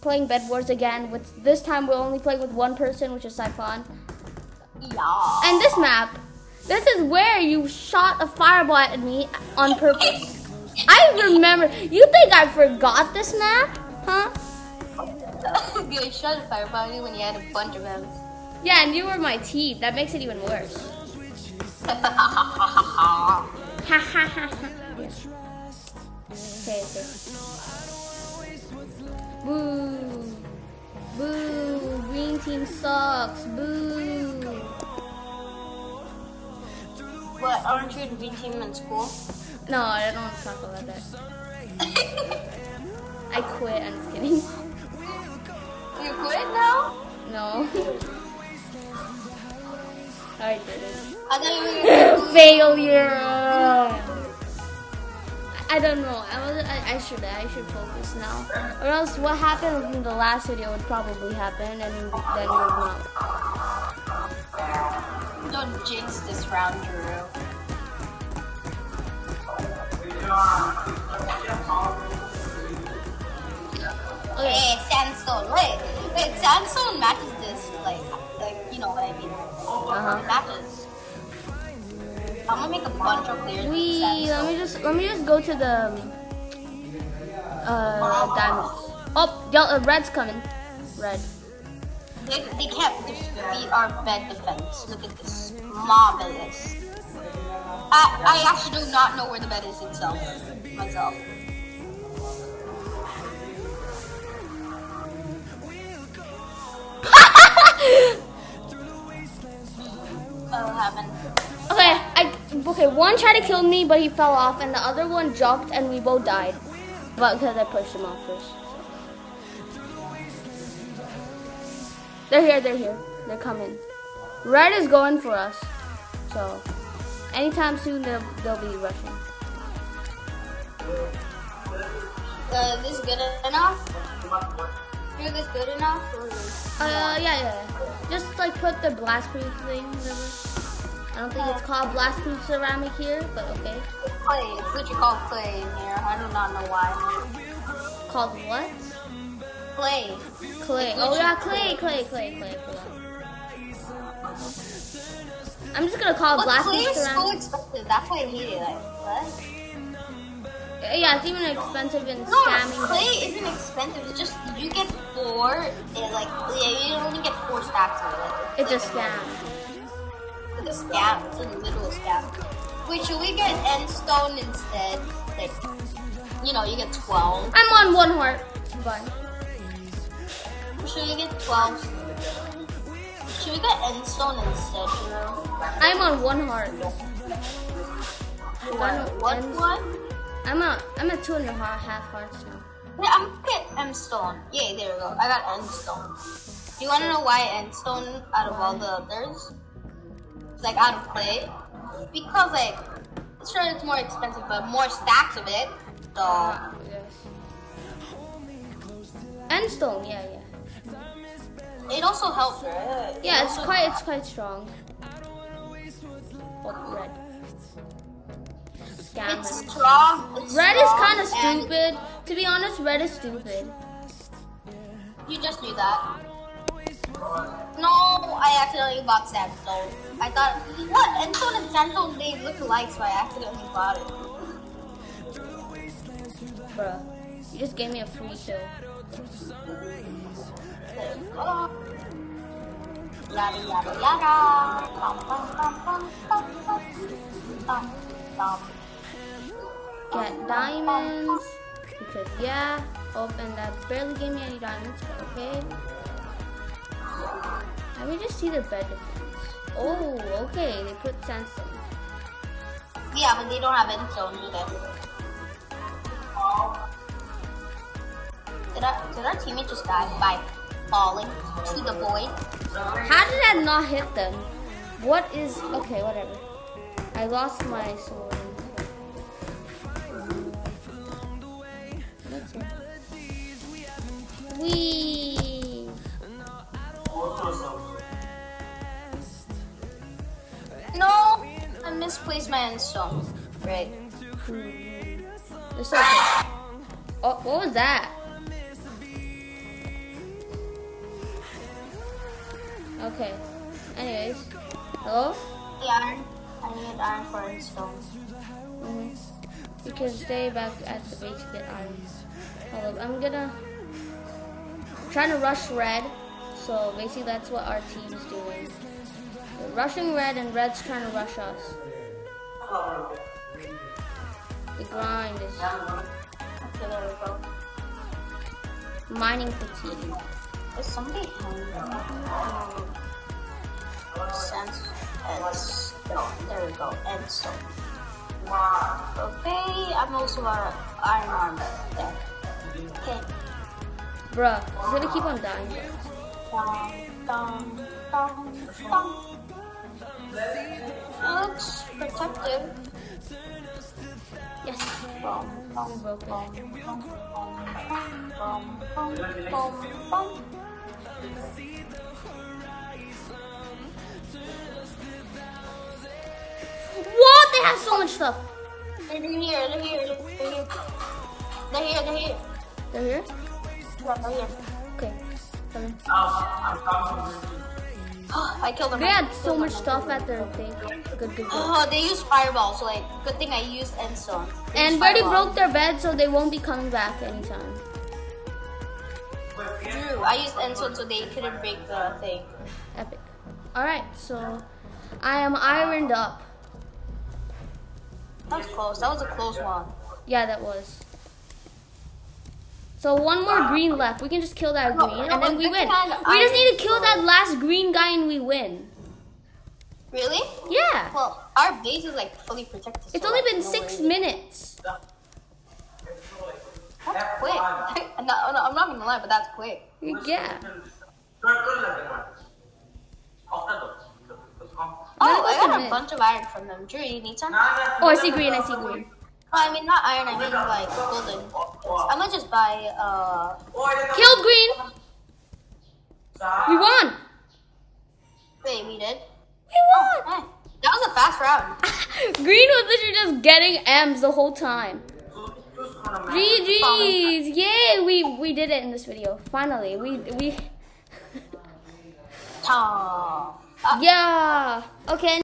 playing Bed Wars again. With this time, we're only playing with one person, which is Siphon. Yeah. And this map, this is where you shot a fireball at me on purpose. I remember. You think I forgot this map? Huh? you shot a fireball at me when you had a bunch of them. Yeah, and you were my team. That makes it even worse. Ha ha ha ha. Okay, okay. Boo. Boo. Green team sucks. Boo. what, aren't you a green team in school? No, I don't want to talk about that. I quit. I'm just kidding. You quit now? No. I did it. I thought you were Failure. I don't know. I was. I, I should. I should focus now. Or else, what happened in the last video would probably happen, and then it would not. Don't jinx this round, Drew. Okay. Hey, sandstone. Wait, wait, sandstone matches this, like, like you know what I mean? Uh It matches. I'm gonna make a bunch of players. We just let me just go to the uh diamonds. Oh, yellow, uh, red's coming. Red. They, they can't defeat our bed defense. Look at this. Marvelous. I, I actually do not know where the bed is itself. Myself. Oh. Okay, okay. One tried to kill me, but he fell off, and the other one jumped, and we both died. But because I pushed him off first. They're here. They're here. They're coming. Red is going for us. So, anytime soon they'll they'll be rushing. Uh, this good enough? Is this good enough? Or... Uh, yeah, yeah. Just like put the blast proof thing. Whatever. I don't think it's called blast proof ceramic here, but okay. Clay. It's literally called clay in here. I do not know why. Called what? Clay. Clay. Oh yeah, clay, clay, clay, clay, clay. I'm just gonna call it But blast clay proof is so expensive. That's why I hate it. Like, what? Yeah, it's even expensive in No, scamming. clay isn't expensive. It's just you get four. And like, yeah, you only get four stacks of it. It's a scam. It's a scam. It's a literal scam. Wait, should we get end stone instead? Like, you know, you get twelve. I'm on one heart. Bye. Should we get twelve? Should we get end stone instead? You know. I'm on one heart. What? What one? I'm at I'm at two and a half half hearts now. Yeah, I'm gonna get end stone. Yeah, there we go. I got end stone. Do you want to know why end stone out of all the others? Like out of clay. Because like, sure it's more expensive, but more stacks of it. So Ah, yes. Endstone, yeah, yeah. it also helps, right? It Yeah, it's quite it's quite strong. Oh, red. It's strong. It's Red is kind of stupid. To be honest, red is stupid. You just knew that. Accidentally bought sandstone. I thought, what? And sandstone, they look alike, so I accidentally bought it. Bruh. You just gave me a free kill. Yada yada yada. Bum, bum, bum, bum, bum, bum, bum, bum. Get diamonds. Because yeah. And that barely gave me any diamonds, okay. Let me just see the bed defense. Oh, okay. They put sandstone. Yeah, but they don't have endstone either. Did our, did our teammate just die by falling to the void? How did that not hit them? What is okay? Whatever. I lost my sword. That's it. Wee. Policeman song, right? Hmm. It's okay. Oh, what was that? Okay. Anyways, hello. Yeah, I need iron for stone. Mm -hmm. You can stay back at the base to get iron. Hold up, I'm gonna. I'm trying to rush red, so basically that's what our team's doing. We're rushing red, and red's trying to rush us. The grind is Okay, there we mining fatigue. Is somebody hungry? Sense endstone. There we go. Endstone. Okay, I'm also got iron armor. There. Okay. Bruh, he's gonna keep on dying. Dum, dum, dum, dum. Looks protective. Yes. Bum, bum, We broke it. bum, bum, bum, bum, bum, bum, bum. What? They have so much stuff. They're here, they're here, they're here. They're here, they're here. They're here? Yeah, they're here. Okay. Coming. I killed them. They had so much stuff at their thing. Good, good, good. Oh, they used fireball, so like, good thing I used endstone. They And already broke their bed, so they won't be coming back anytime. True, I used endstone so they couldn't break the thing. Epic. Alright, so I am ironed up. That was close. That was a close one. Yeah, that was. So one more green left. We can just kill that green, and then we win. We just um, need to kill that last green guy, and we win. Really? Yeah. Well, our base is like fully protected. It's so, only been six worries. minutes. That's quick. I'm not, I'm not gonna lie, but that's quick. Yeah. Oh, oh I got a bunch of iron from them. Drew, you need some? Oh, I see green. I see green. Oh, I mean, not iron, I mean like golden. I'm gonna just buy, uh, Killed green. We won. wait, we did? We won. Eh, that was a fast round. Green was literally just getting M's the whole time. GG's! Yay! We we did it in this video. Finally, we we. Uh, yeah. Okay.